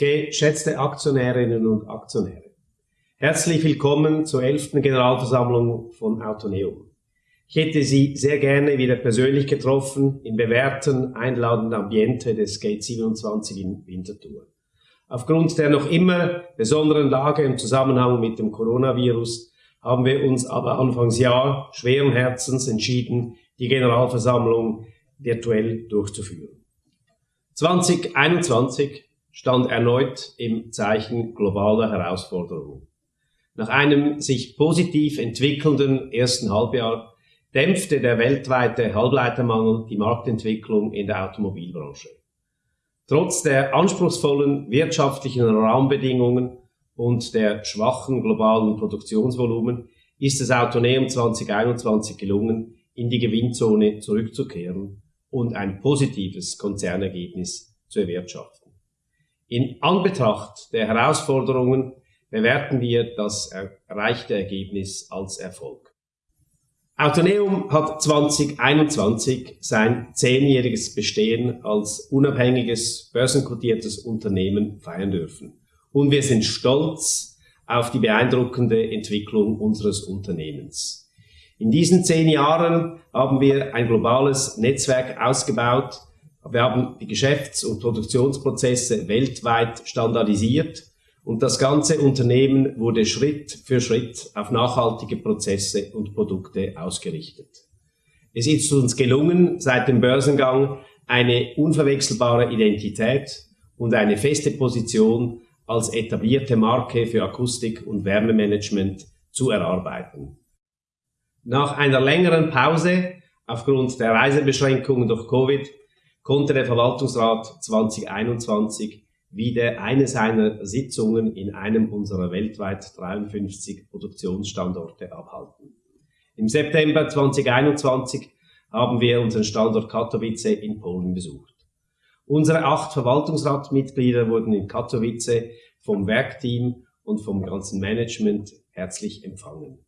Geschätzte Aktionärinnen und Aktionäre, herzlich willkommen zur 11. Generalversammlung von Autoneum. Ich hätte Sie sehr gerne wieder persönlich getroffen im bewährten, einladenden Ambiente des Gate 27 in Winterthur. Aufgrund der noch immer besonderen Lage im Zusammenhang mit dem Coronavirus haben wir uns aber Anfangsjahr schweren Herzens entschieden, die Generalversammlung virtuell durchzuführen. 2021 stand erneut im Zeichen globaler Herausforderungen. Nach einem sich positiv entwickelnden ersten Halbjahr dämpfte der weltweite Halbleitermangel die Marktentwicklung in der Automobilbranche. Trotz der anspruchsvollen wirtschaftlichen Rahmenbedingungen und der schwachen globalen Produktionsvolumen ist es Autoneum 2021 gelungen, in die Gewinnzone zurückzukehren und ein positives Konzernergebnis zu erwirtschaften. In Anbetracht der Herausforderungen bewerten wir das erreichte Ergebnis als Erfolg. Autoneum hat 2021 sein zehnjähriges Bestehen als unabhängiges, börsenkotiertes Unternehmen feiern dürfen. Und wir sind stolz auf die beeindruckende Entwicklung unseres Unternehmens. In diesen zehn Jahren haben wir ein globales Netzwerk ausgebaut. Wir haben die Geschäfts- und Produktionsprozesse weltweit standardisiert und das ganze Unternehmen wurde Schritt für Schritt auf nachhaltige Prozesse und Produkte ausgerichtet. Es ist uns gelungen, seit dem Börsengang eine unverwechselbare Identität und eine feste Position als etablierte Marke für Akustik und Wärmemanagement zu erarbeiten. Nach einer längeren Pause aufgrund der Reisebeschränkungen durch Covid konnte der Verwaltungsrat 2021 wieder eine seiner Sitzungen in einem unserer weltweit 53 Produktionsstandorte abhalten. Im September 2021 haben wir unseren Standort Katowice in Polen besucht. Unsere acht Verwaltungsratmitglieder wurden in Katowice vom Werkteam und vom ganzen Management herzlich empfangen.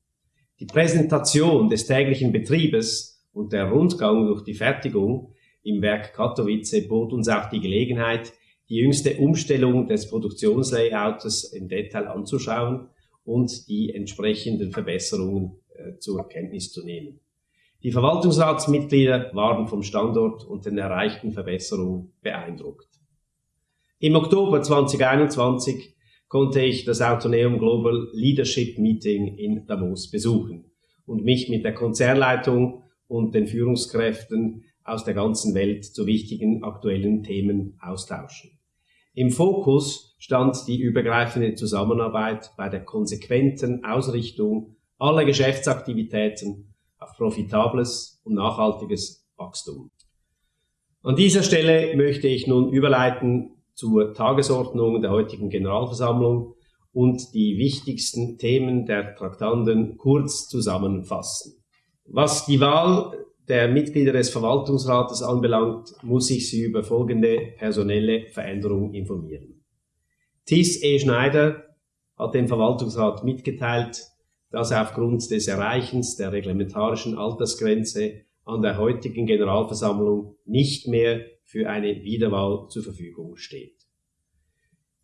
Die Präsentation des täglichen Betriebes und der Rundgang durch die Fertigung im Werk Katowice bot uns auch die Gelegenheit, die jüngste Umstellung des Produktionslayouts im Detail anzuschauen und die entsprechenden Verbesserungen äh, zur Kenntnis zu nehmen. Die Verwaltungsratsmitglieder waren vom Standort und den erreichten Verbesserungen beeindruckt. Im Oktober 2021 konnte ich das Autoneum Global Leadership Meeting in Davos besuchen und mich mit der Konzernleitung und den Führungskräften aus der ganzen Welt zu wichtigen aktuellen Themen austauschen. Im Fokus stand die übergreifende Zusammenarbeit bei der konsequenten Ausrichtung aller Geschäftsaktivitäten auf profitables und nachhaltiges Wachstum. An dieser Stelle möchte ich nun überleiten zur Tagesordnung der heutigen Generalversammlung und die wichtigsten Themen der Traktanten kurz zusammenfassen. Was die Wahl der Mitglieder des Verwaltungsrates anbelangt, muss ich Sie über folgende personelle Veränderungen informieren. Thies E. Schneider hat dem Verwaltungsrat mitgeteilt, dass er aufgrund des Erreichens der reglementarischen Altersgrenze an der heutigen Generalversammlung nicht mehr für eine Wiederwahl zur Verfügung steht.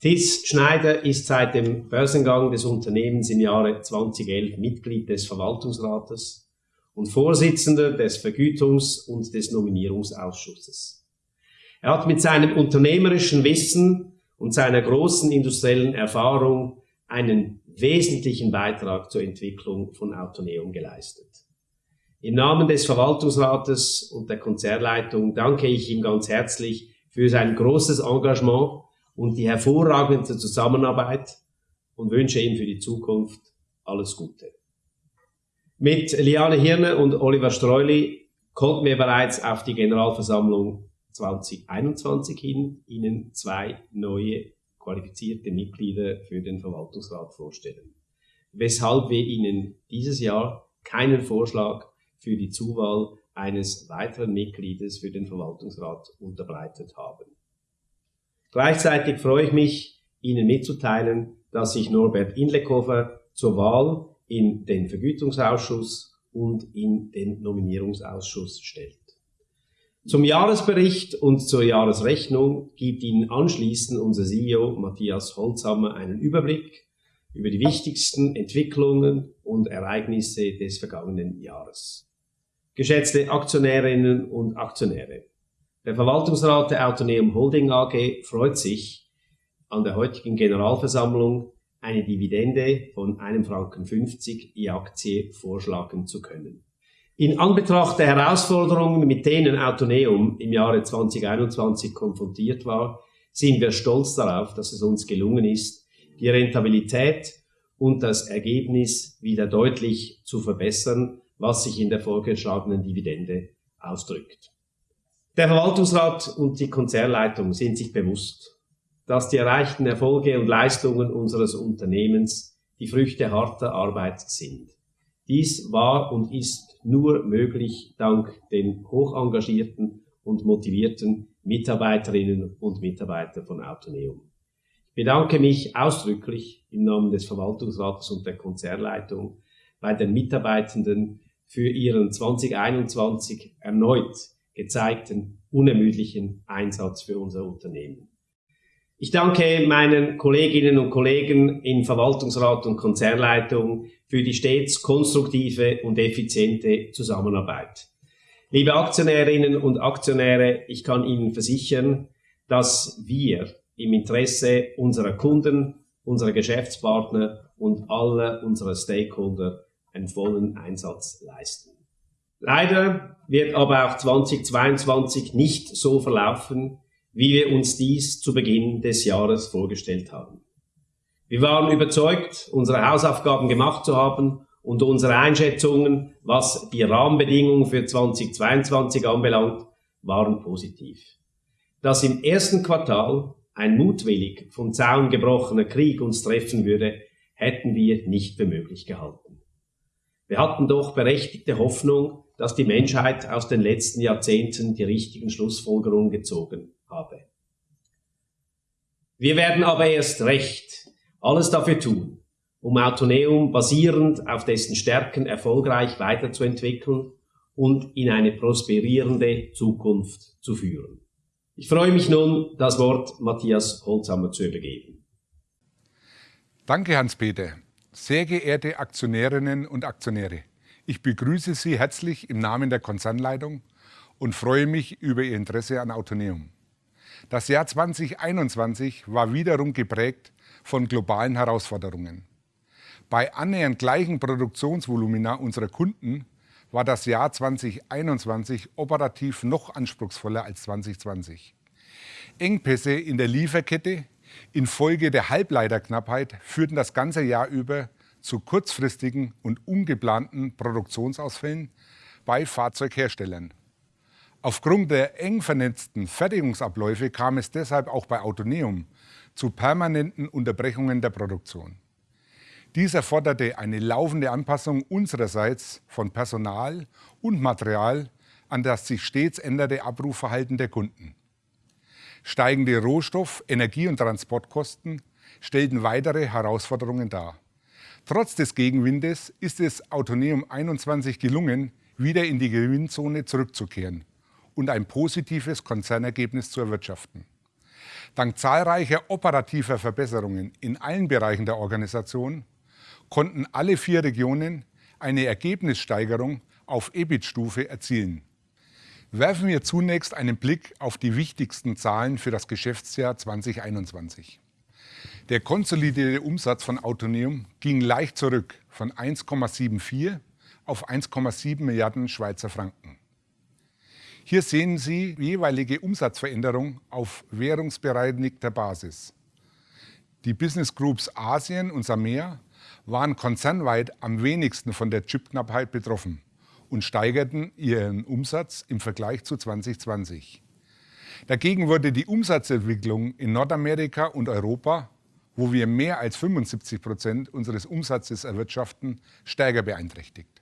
Thies Schneider ist seit dem Börsengang des Unternehmens im Jahre 2011 Mitglied des Verwaltungsrates und Vorsitzender des Vergütungs- und des Nominierungsausschusses. Er hat mit seinem unternehmerischen Wissen und seiner großen industriellen Erfahrung einen wesentlichen Beitrag zur Entwicklung von Autoneum geleistet. Im Namen des Verwaltungsrates und der Konzernleitung danke ich ihm ganz herzlich für sein großes Engagement und die hervorragende Zusammenarbeit und wünsche ihm für die Zukunft alles Gute. Mit Liane Hirne und Oliver Streuli konnten wir bereits auf die Generalversammlung 2021 hin Ihnen zwei neue qualifizierte Mitglieder für den Verwaltungsrat vorstellen, weshalb wir Ihnen dieses Jahr keinen Vorschlag für die Zuwahl eines weiteren Mitgliedes für den Verwaltungsrat unterbreitet haben. Gleichzeitig freue ich mich, Ihnen mitzuteilen, dass sich Norbert Inlekofer zur Wahl in den Vergütungsausschuss und in den Nominierungsausschuss stellt. Zum Jahresbericht und zur Jahresrechnung gibt Ihnen anschließend unser CEO Matthias Holzhammer einen Überblick über die wichtigsten Entwicklungen und Ereignisse des vergangenen Jahres. Geschätzte Aktionärinnen und Aktionäre, der Verwaltungsrat der Autoneum Holding AG freut sich, an der heutigen Generalversammlung eine Dividende von 1,50 Franken je Aktie vorschlagen zu können. In Anbetracht der Herausforderungen, mit denen Autoneum im Jahre 2021 konfrontiert war, sind wir stolz darauf, dass es uns gelungen ist, die Rentabilität und das Ergebnis wieder deutlich zu verbessern, was sich in der vorgeschlagenen Dividende ausdrückt. Der Verwaltungsrat und die Konzernleitung sind sich bewusst, dass die erreichten Erfolge und Leistungen unseres Unternehmens die Früchte harter Arbeit sind. Dies war und ist nur möglich dank den hoch engagierten und motivierten Mitarbeiterinnen und Mitarbeiter von Autoneum. Ich bedanke mich ausdrücklich im Namen des Verwaltungsrates und der Konzernleitung bei den Mitarbeitenden für ihren 2021 erneut gezeigten unermüdlichen Einsatz für unser Unternehmen. Ich danke meinen Kolleginnen und Kollegen in Verwaltungsrat und Konzernleitung für die stets konstruktive und effiziente Zusammenarbeit. Liebe Aktionärinnen und Aktionäre, ich kann Ihnen versichern, dass wir im Interesse unserer Kunden, unserer Geschäftspartner und aller unserer Stakeholder einen vollen Einsatz leisten. Leider wird aber auch 2022 nicht so verlaufen, wie wir uns dies zu Beginn des Jahres vorgestellt haben. Wir waren überzeugt, unsere Hausaufgaben gemacht zu haben und unsere Einschätzungen, was die Rahmenbedingungen für 2022 anbelangt, waren positiv. Dass im ersten Quartal ein mutwillig vom Zaun gebrochener Krieg uns treffen würde, hätten wir nicht für möglich gehalten. Wir hatten doch berechtigte Hoffnung, dass die Menschheit aus den letzten Jahrzehnten die richtigen Schlussfolgerungen gezogen habe. Wir werden aber erst recht alles dafür tun, um Autoneum basierend auf dessen Stärken erfolgreich weiterzuentwickeln und in eine prosperierende Zukunft zu führen. Ich freue mich nun, das Wort Matthias Holzhammer zu übergeben. Danke, Hans-Peter. Sehr geehrte Aktionärinnen und Aktionäre, ich begrüße Sie herzlich im Namen der Konzernleitung und freue mich über Ihr Interesse an Autoneum. Das Jahr 2021 war wiederum geprägt von globalen Herausforderungen. Bei annähernd gleichen Produktionsvolumina unserer Kunden war das Jahr 2021 operativ noch anspruchsvoller als 2020. Engpässe in der Lieferkette infolge der Halbleiterknappheit führten das ganze Jahr über zu kurzfristigen und ungeplanten Produktionsausfällen bei Fahrzeugherstellern. Aufgrund der eng vernetzten Fertigungsabläufe kam es deshalb auch bei Autoneum zu permanenten Unterbrechungen der Produktion. Dies erforderte eine laufende Anpassung unsererseits von Personal und Material an das sich stets änderte Abrufverhalten der Kunden. Steigende Rohstoff-, Energie- und Transportkosten stellten weitere Herausforderungen dar. Trotz des Gegenwindes ist es Autoneum 21 gelungen, wieder in die Gewinnzone zurückzukehren und ein positives Konzernergebnis zu erwirtschaften. Dank zahlreicher operativer Verbesserungen in allen Bereichen der Organisation konnten alle vier Regionen eine Ergebnissteigerung auf EBIT-Stufe erzielen. Werfen wir zunächst einen Blick auf die wichtigsten Zahlen für das Geschäftsjahr 2021. Der konsolidierte Umsatz von Autoneum ging leicht zurück von 1,74 auf 1,7 Milliarden Schweizer Franken. Hier sehen Sie jeweilige Umsatzveränderung auf währungsbereinigter Basis. Die Business Groups Asien und Samea waren konzernweit am wenigsten von der Chipknappheit betroffen und steigerten ihren Umsatz im Vergleich zu 2020. Dagegen wurde die Umsatzentwicklung in Nordamerika und Europa wo wir mehr als 75 Prozent unseres Umsatzes erwirtschaften, stärker beeinträchtigt.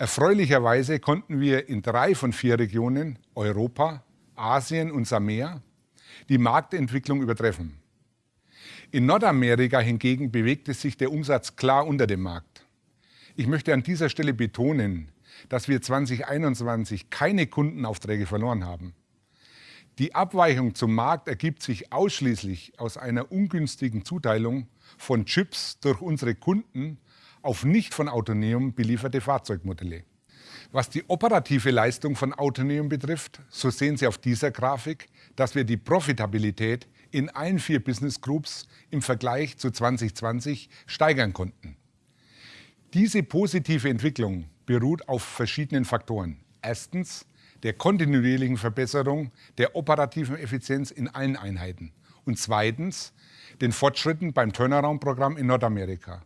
Erfreulicherweise konnten wir in drei von vier Regionen, Europa, Asien und Samea, die Marktentwicklung übertreffen. In Nordamerika hingegen bewegte sich der Umsatz klar unter dem Markt. Ich möchte an dieser Stelle betonen, dass wir 2021 keine Kundenaufträge verloren haben. Die Abweichung zum Markt ergibt sich ausschließlich aus einer ungünstigen Zuteilung von Chips durch unsere Kunden auf nicht von Autoneum belieferte Fahrzeugmodelle. Was die operative Leistung von Autoneum betrifft, so sehen Sie auf dieser Grafik, dass wir die Profitabilität in allen vier Business Groups im Vergleich zu 2020 steigern konnten. Diese positive Entwicklung beruht auf verschiedenen Faktoren. Erstens der kontinuierlichen Verbesserung der operativen Effizienz in allen Einheiten. Und zweitens den Fortschritten beim Turnaround-Programm in Nordamerika.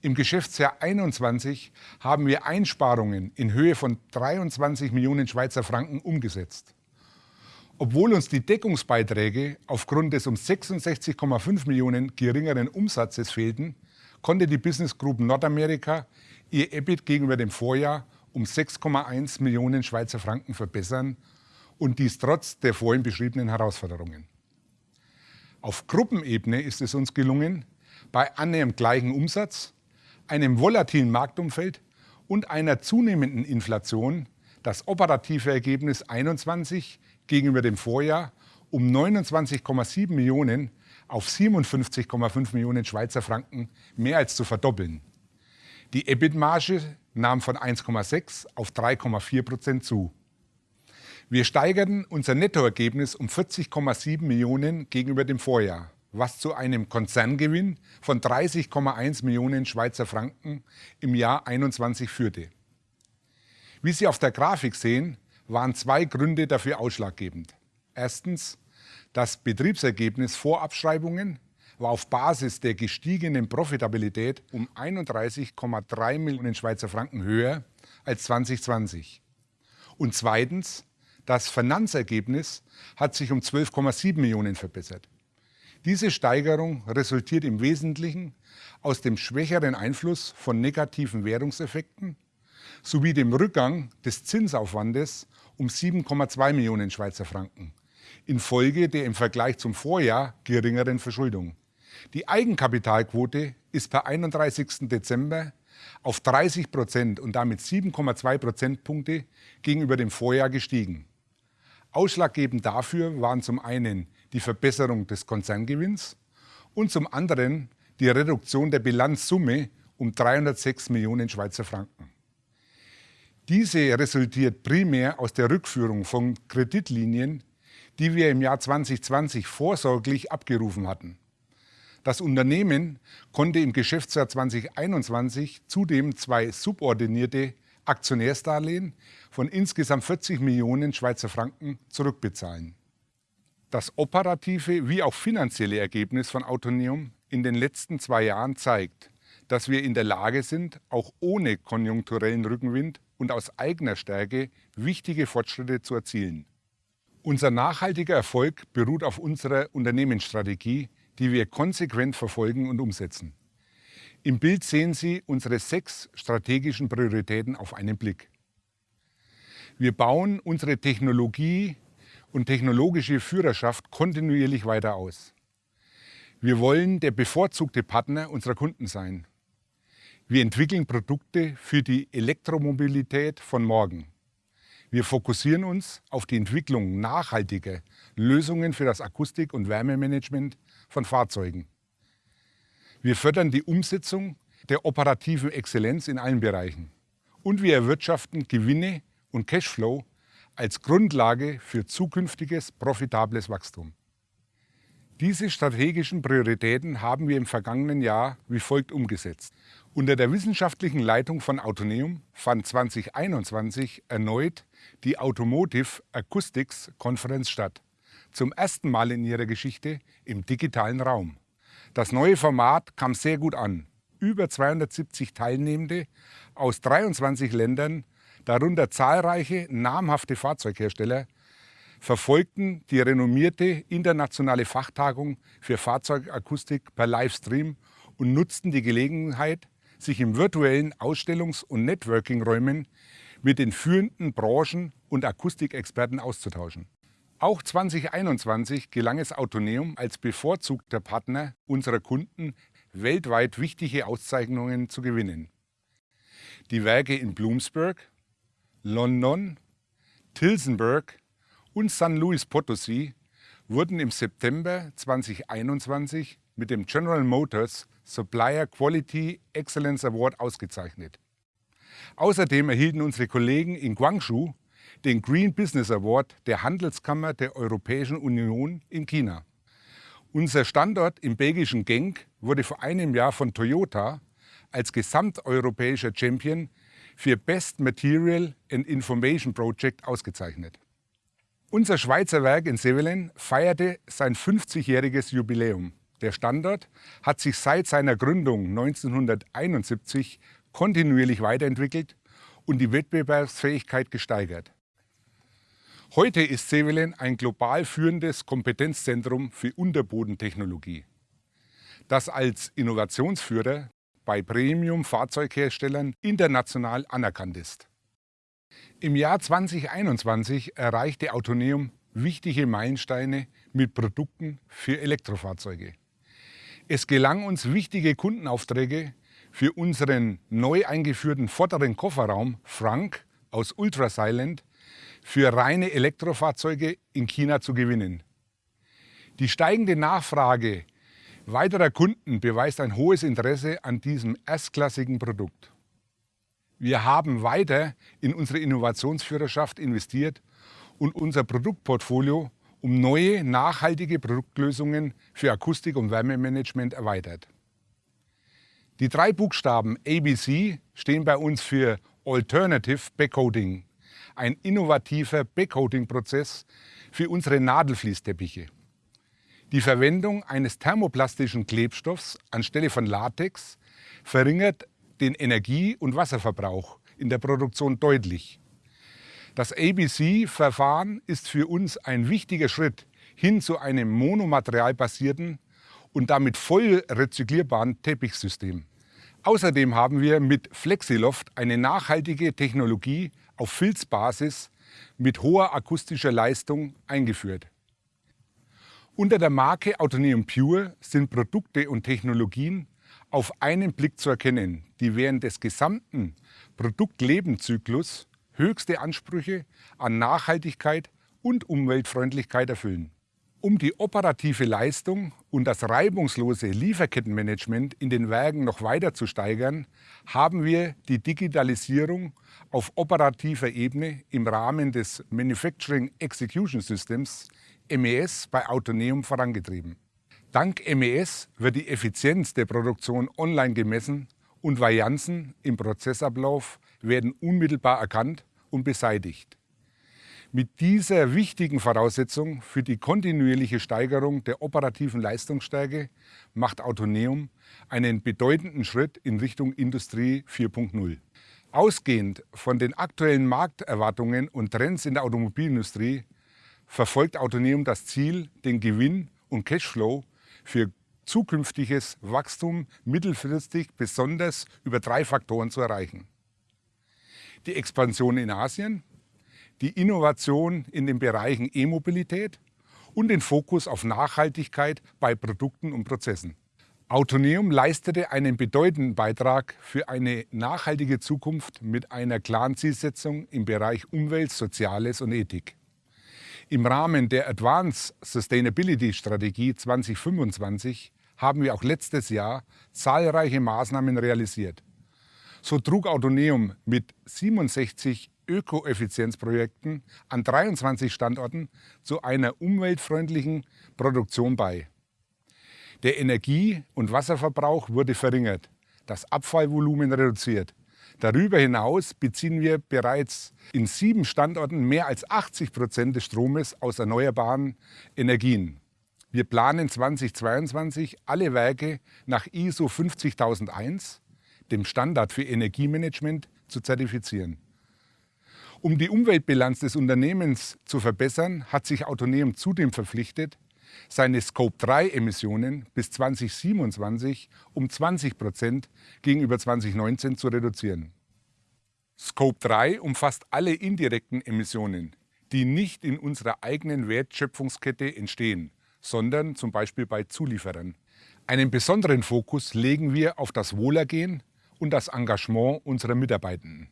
Im Geschäftsjahr 21 haben wir Einsparungen in Höhe von 23 Millionen Schweizer Franken umgesetzt. Obwohl uns die Deckungsbeiträge aufgrund des um 66,5 Millionen geringeren Umsatzes fehlten, konnte die Business Group Nordamerika ihr EBIT gegenüber dem Vorjahr um 6,1 Millionen Schweizer Franken verbessern und dies trotz der vorhin beschriebenen Herausforderungen. Auf Gruppenebene ist es uns gelungen, bei annähernd gleichem Umsatz einem volatilen Marktumfeld und einer zunehmenden Inflation das operative Ergebnis 21 gegenüber dem Vorjahr um 29,7 Millionen auf 57,5 Millionen Schweizer Franken mehr als zu verdoppeln. Die EBIT-Marge nahm von 1,6 auf 3,4 Prozent zu. Wir steigerten unser Nettoergebnis um 40,7 Millionen gegenüber dem Vorjahr was zu einem Konzerngewinn von 30,1 Millionen Schweizer Franken im Jahr 21 führte. Wie Sie auf der Grafik sehen, waren zwei Gründe dafür ausschlaggebend. Erstens, das Betriebsergebnis vor Abschreibungen war auf Basis der gestiegenen Profitabilität um 31,3 Millionen Schweizer Franken höher als 2020. Und zweitens, das Finanzergebnis hat sich um 12,7 Millionen verbessert. Diese Steigerung resultiert im Wesentlichen aus dem schwächeren Einfluss von negativen Währungseffekten sowie dem Rückgang des Zinsaufwandes um 7,2 Millionen Schweizer Franken infolge der im Vergleich zum Vorjahr geringeren Verschuldung. Die Eigenkapitalquote ist per 31. Dezember auf 30 Prozent und damit 7,2 Prozentpunkte gegenüber dem Vorjahr gestiegen. Ausschlaggebend dafür waren zum einen die Verbesserung des Konzerngewinns und zum anderen die Reduktion der Bilanzsumme um 306 Millionen Schweizer Franken. Diese resultiert primär aus der Rückführung von Kreditlinien, die wir im Jahr 2020 vorsorglich abgerufen hatten. Das Unternehmen konnte im Geschäftsjahr 2021 zudem zwei subordinierte Aktionärsdarlehen von insgesamt 40 Millionen Schweizer Franken zurückbezahlen. Das operative wie auch finanzielle Ergebnis von Autoneum in den letzten zwei Jahren zeigt, dass wir in der Lage sind, auch ohne konjunkturellen Rückenwind und aus eigener Stärke wichtige Fortschritte zu erzielen. Unser nachhaltiger Erfolg beruht auf unserer Unternehmensstrategie, die wir konsequent verfolgen und umsetzen. Im Bild sehen Sie unsere sechs strategischen Prioritäten auf einen Blick. Wir bauen unsere Technologie und technologische Führerschaft kontinuierlich weiter aus. Wir wollen der bevorzugte Partner unserer Kunden sein. Wir entwickeln Produkte für die Elektromobilität von morgen. Wir fokussieren uns auf die Entwicklung nachhaltiger Lösungen für das Akustik- und Wärmemanagement von Fahrzeugen. Wir fördern die Umsetzung der operativen Exzellenz in allen Bereichen. Und wir erwirtschaften Gewinne und Cashflow als Grundlage für zukünftiges profitables Wachstum. Diese strategischen Prioritäten haben wir im vergangenen Jahr wie folgt umgesetzt. Unter der wissenschaftlichen Leitung von Autoneum fand 2021 erneut die Automotive Acoustics Konferenz statt. Zum ersten Mal in ihrer Geschichte im digitalen Raum. Das neue Format kam sehr gut an. Über 270 Teilnehmende aus 23 Ländern darunter zahlreiche namhafte Fahrzeughersteller, verfolgten die renommierte internationale Fachtagung für Fahrzeugakustik per Livestream und nutzten die Gelegenheit, sich in virtuellen Ausstellungs- und Networking-Räumen mit den führenden Branchen- und Akustikexperten auszutauschen. Auch 2021 gelang es Autoneum als bevorzugter Partner unserer Kunden weltweit wichtige Auszeichnungen zu gewinnen. Die Werke in Bloomsburg, London, Tilsenburg und San Luis Potosí wurden im September 2021 mit dem General Motors Supplier Quality Excellence Award ausgezeichnet. Außerdem erhielten unsere Kollegen in Guangzhou den Green Business Award der Handelskammer der Europäischen Union in China. Unser Standort im belgischen Genk wurde vor einem Jahr von Toyota als gesamteuropäischer Champion für Best Material and Information Project ausgezeichnet. Unser Schweizer Werk in Sevelen feierte sein 50-jähriges Jubiläum. Der Standort hat sich seit seiner Gründung 1971 kontinuierlich weiterentwickelt und die Wettbewerbsfähigkeit gesteigert. Heute ist Sevelen ein global führendes Kompetenzzentrum für Unterbodentechnologie, das als Innovationsführer bei Premium-Fahrzeugherstellern international anerkannt ist. Im Jahr 2021 erreichte Autoneum wichtige Meilensteine mit Produkten für Elektrofahrzeuge. Es gelang uns wichtige Kundenaufträge für unseren neu eingeführten vorderen Kofferraum Frank aus Ultrasilent für reine Elektrofahrzeuge in China zu gewinnen. Die steigende Nachfrage weiterer Kunden beweist ein hohes Interesse an diesem erstklassigen Produkt. Wir haben weiter in unsere Innovationsführerschaft investiert und unser Produktportfolio um neue, nachhaltige Produktlösungen für Akustik- und Wärmemanagement erweitert. Die drei Buchstaben ABC stehen bei uns für Alternative Backcoating, ein innovativer Backcoating-Prozess für unsere Nadelfließteppiche. Die Verwendung eines thermoplastischen Klebstoffs anstelle von Latex verringert den Energie- und Wasserverbrauch in der Produktion deutlich. Das ABC-Verfahren ist für uns ein wichtiger Schritt hin zu einem monomaterialbasierten und damit voll rezyklierbaren Teppichsystem. Außerdem haben wir mit Flexiloft eine nachhaltige Technologie auf Filzbasis mit hoher akustischer Leistung eingeführt. Unter der Marke Autoneum Pure sind Produkte und Technologien auf einen Blick zu erkennen, die während des gesamten Produktlebenszyklus höchste Ansprüche an Nachhaltigkeit und Umweltfreundlichkeit erfüllen. Um die operative Leistung und das reibungslose Lieferkettenmanagement in den Werken noch weiter zu steigern, haben wir die Digitalisierung auf operativer Ebene im Rahmen des Manufacturing Execution Systems MES bei Autoneum vorangetrieben. Dank MES wird die Effizienz der Produktion online gemessen und Varianzen im Prozessablauf werden unmittelbar erkannt und beseitigt. Mit dieser wichtigen Voraussetzung für die kontinuierliche Steigerung der operativen Leistungsstärke macht Autoneum einen bedeutenden Schritt in Richtung Industrie 4.0. Ausgehend von den aktuellen Markterwartungen und Trends in der Automobilindustrie verfolgt Autoneum das Ziel, den Gewinn und Cashflow für zukünftiges Wachstum mittelfristig besonders über drei Faktoren zu erreichen. Die Expansion in Asien, die Innovation in den Bereichen E-Mobilität und den Fokus auf Nachhaltigkeit bei Produkten und Prozessen. Autoneum leistete einen bedeutenden Beitrag für eine nachhaltige Zukunft mit einer klaren Zielsetzung im Bereich Umwelt, Soziales und Ethik. Im Rahmen der Advanced Sustainability Strategie 2025 haben wir auch letztes Jahr zahlreiche Maßnahmen realisiert. So trug Autoneum mit 67 Ökoeffizienzprojekten an 23 Standorten zu einer umweltfreundlichen Produktion bei. Der Energie- und Wasserverbrauch wurde verringert, das Abfallvolumen reduziert Darüber hinaus beziehen wir bereits in sieben Standorten mehr als 80 Prozent des Stromes aus erneuerbaren Energien. Wir planen 2022 alle Werke nach ISO 50001, dem Standard für Energiemanagement, zu zertifizieren. Um die Umweltbilanz des Unternehmens zu verbessern, hat sich Autoneum zudem verpflichtet, seine Scope-3-Emissionen bis 2027 um 20 Prozent gegenüber 2019 zu reduzieren. Scope 3 umfasst alle indirekten Emissionen, die nicht in unserer eigenen Wertschöpfungskette entstehen, sondern zum Beispiel bei Zulieferern. Einen besonderen Fokus legen wir auf das Wohlergehen und das Engagement unserer Mitarbeitenden.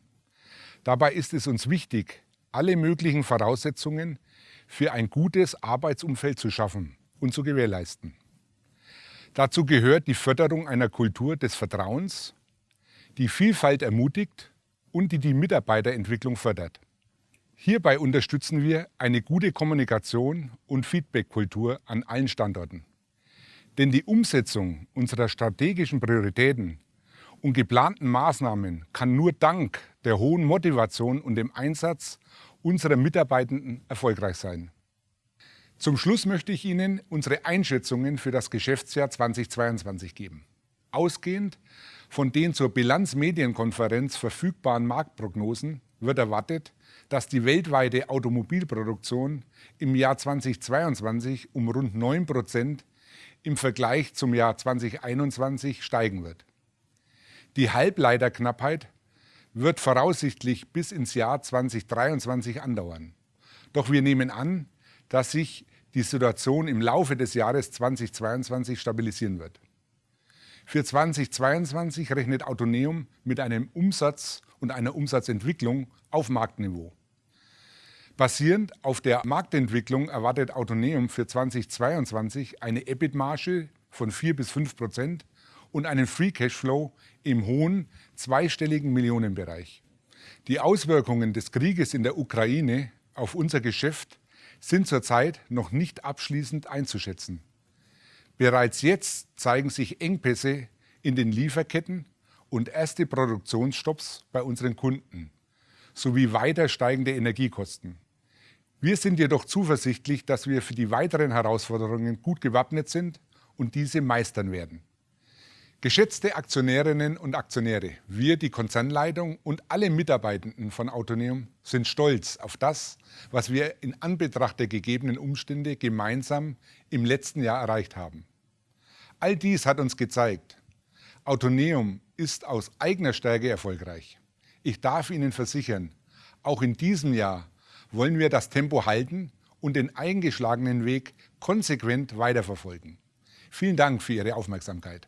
Dabei ist es uns wichtig, alle möglichen Voraussetzungen für ein gutes Arbeitsumfeld zu schaffen und zu gewährleisten. Dazu gehört die Förderung einer Kultur des Vertrauens, die Vielfalt ermutigt und die die Mitarbeiterentwicklung fördert. Hierbei unterstützen wir eine gute Kommunikation und Feedbackkultur an allen Standorten. Denn die Umsetzung unserer strategischen Prioritäten und geplanten Maßnahmen kann nur dank der hohen Motivation und dem Einsatz unserer Mitarbeitenden erfolgreich sein. Zum Schluss möchte ich Ihnen unsere Einschätzungen für das Geschäftsjahr 2022 geben. Ausgehend von den zur Bilanzmedienkonferenz verfügbaren Marktprognosen wird erwartet, dass die weltweite Automobilproduktion im Jahr 2022 um rund 9 Prozent im Vergleich zum Jahr 2021 steigen wird. Die Halbleiterknappheit wird voraussichtlich bis ins Jahr 2023 andauern. Doch wir nehmen an, dass sich die Situation im Laufe des Jahres 2022 stabilisieren wird. Für 2022 rechnet Autoneum mit einem Umsatz und einer Umsatzentwicklung auf Marktniveau. Basierend auf der Marktentwicklung erwartet Autoneum für 2022 eine EBIT-Marge von 4 bis 5 Prozent und einen Free Cashflow im hohen zweistelligen Millionenbereich. Die Auswirkungen des Krieges in der Ukraine auf unser Geschäft sind zurzeit noch nicht abschließend einzuschätzen. Bereits jetzt zeigen sich Engpässe in den Lieferketten und erste Produktionsstopps bei unseren Kunden sowie weiter steigende Energiekosten. Wir sind jedoch zuversichtlich, dass wir für die weiteren Herausforderungen gut gewappnet sind und diese meistern werden. Geschätzte Aktionärinnen und Aktionäre, wir, die Konzernleitung und alle Mitarbeitenden von Autoneum sind stolz auf das, was wir in Anbetracht der gegebenen Umstände gemeinsam im letzten Jahr erreicht haben. All dies hat uns gezeigt, Autoneum ist aus eigener Stärke erfolgreich. Ich darf Ihnen versichern, auch in diesem Jahr wollen wir das Tempo halten und den eingeschlagenen Weg konsequent weiterverfolgen. Vielen Dank für Ihre Aufmerksamkeit.